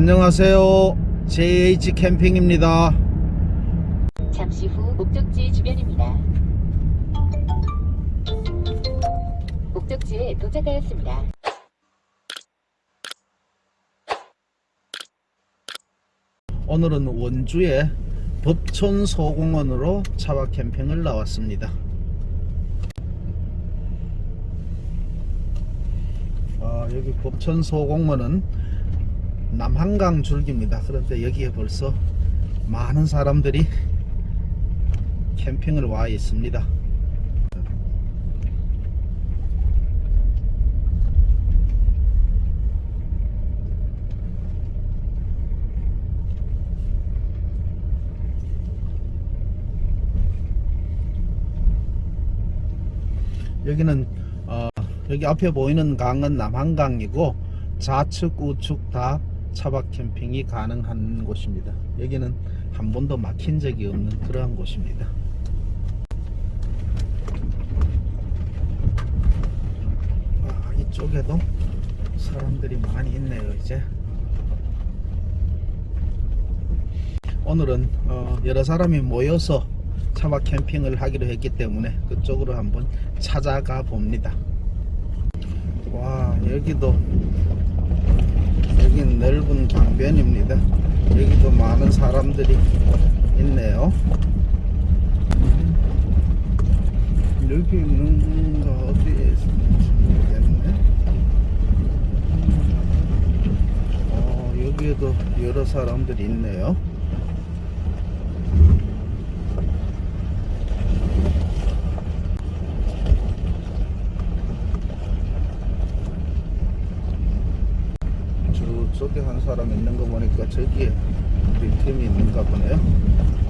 안녕하세요. JH 캠핑입니다. 잠시 후 목적지 주변입니다. 목적지에 도착하였습니다. 오늘은 원주의 법촌 소공원으로 차박 캠핑을 나왔습니다. 아, 여기 법촌 소공원은 남한강 줄기입니다. 그런데 여기에 벌써 많은 사람들이 캠핑을 와 있습니다. 여기는 어, 여기 앞에 보이는 강은 남한강이고 좌측 우측 다 차박 캠핑이 가능한 곳입니다. 여기는 한 번도 막힌 적이 없는 그러한 곳입니다. 아, 이쪽에도 사람들이 많이 있네요 이제 오늘은 어, 여러 사람이 모여서 차박 캠핑을 하기로 했기 때문에 그쪽으로 한번 찾아가 봅니다 와 여기도 여긴 넓은 강변입니다. 여기도 많은 사람들이 있네요. 여기 있는가 어디에 있는지 모르겠네. 어, 여기에도 여러 사람들이 있네요 저쪽에 한 사람 있는 거 보니까 저기에 우리 팀이 있는가 보네요.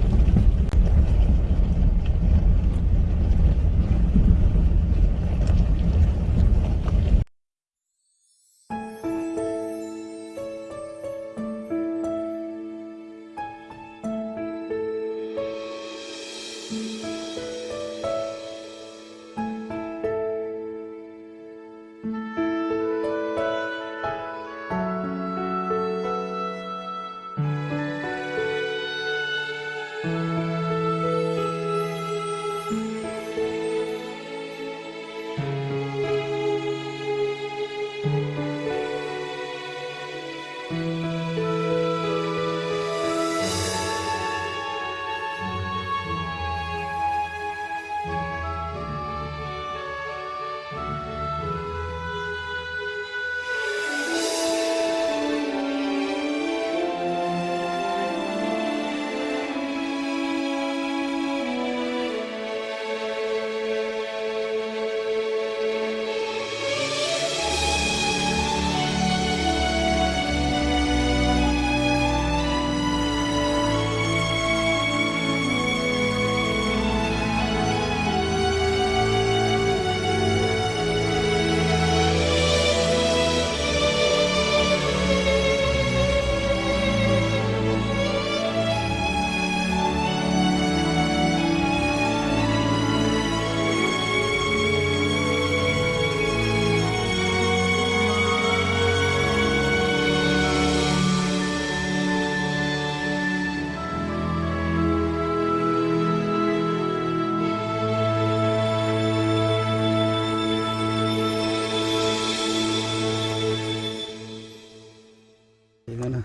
이거는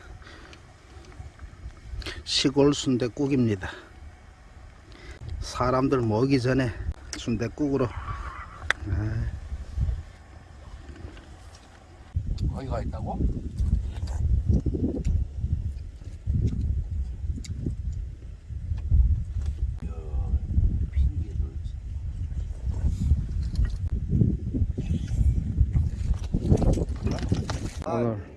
시골 순대국입니다. 사람들 모기 전에 순대국으로 거기가 있다고? 오늘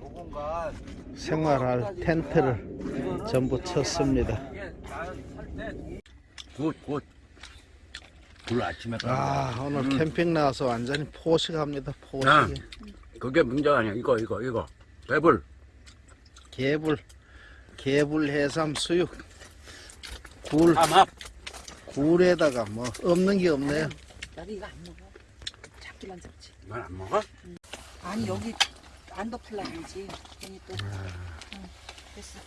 생활할 텐트를 전부 쳤습니다. good, good. 굴 아침에 아 오늘 캠핑 나와서 완전히 포식합니다. 포식. 아. 그게 문제가 아니야. 이거, 이거, 이거. 배불. 개불, 개불 해삼 수육, 굴, 삼합. 굴에다가 뭐 없는 게 없네요. 나도 이거 안 먹어. 잡기만 잡지. 넌안 먹어? 아니 여기 안 덮을라는지 괜히 또 됐어.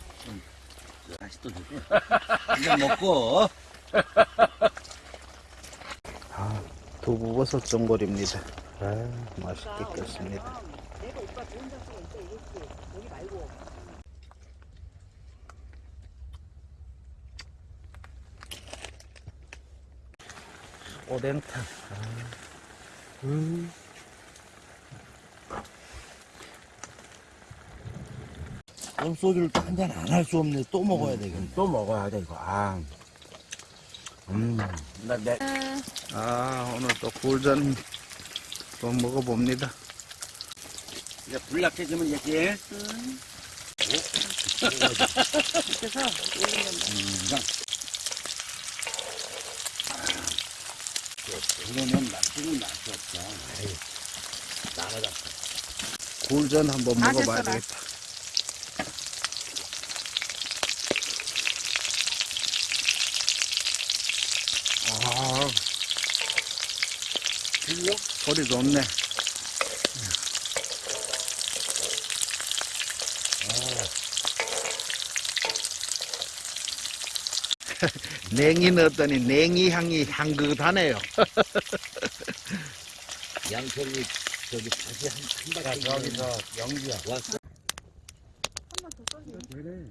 다시 또 주고. 이제 먹고. 아, 두부버섯 전골입니다. 아, 맛있게 끓습니다. 내가 오빠 좋은 장소가 있어 이랬지. 여기 말고. 오뎅탕. 아, 음. 그럼 소주를 또 한 잔 안 할 수 없네. 또 먹어야 되겠네. 또 먹어야 돼 이거. 아. 음. 나 내. 아, 오늘 또 굴전 또 먹어봅니다. 이제 불 약해지면 얘기해. 그래서 올리면 그러면 맛있는 맛이 없다. 나가다. 굴전 한번 아, 먹어봐야. 되겠다. 소리 좋네. 냉이 넣었더니 냉이 향이 향긋하네요. 양털이 저기 다시 한, 한 바퀴. 저기서 영주야. 왔어. 그래.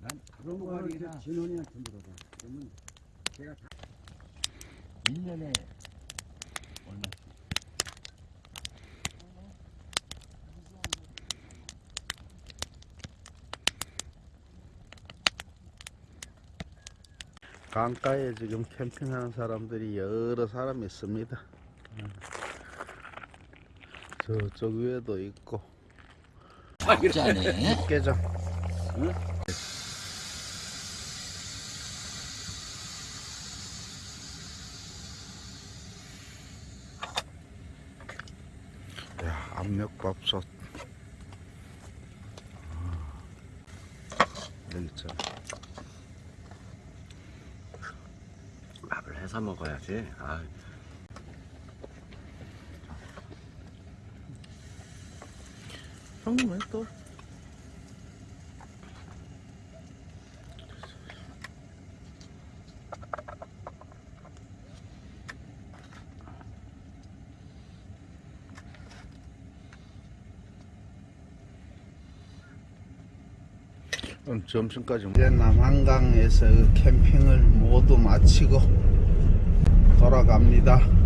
난 그런 거 이제 진원이한테 물어봐. 그러면 제가 다 1년에 강가에 지금 캠핑하는 사람들이 여러 사람 있습니다. 저쪽 위에도 있고 짜네. 깨장. 야, 압력밥솥. 아, 여기 있잖아. 밥을 해서 먹어야지. 아. 형님 왜 또? 오늘 점심까지 이제 남한강에서 그 캠핑을 모두 마치고 돌아갑니다.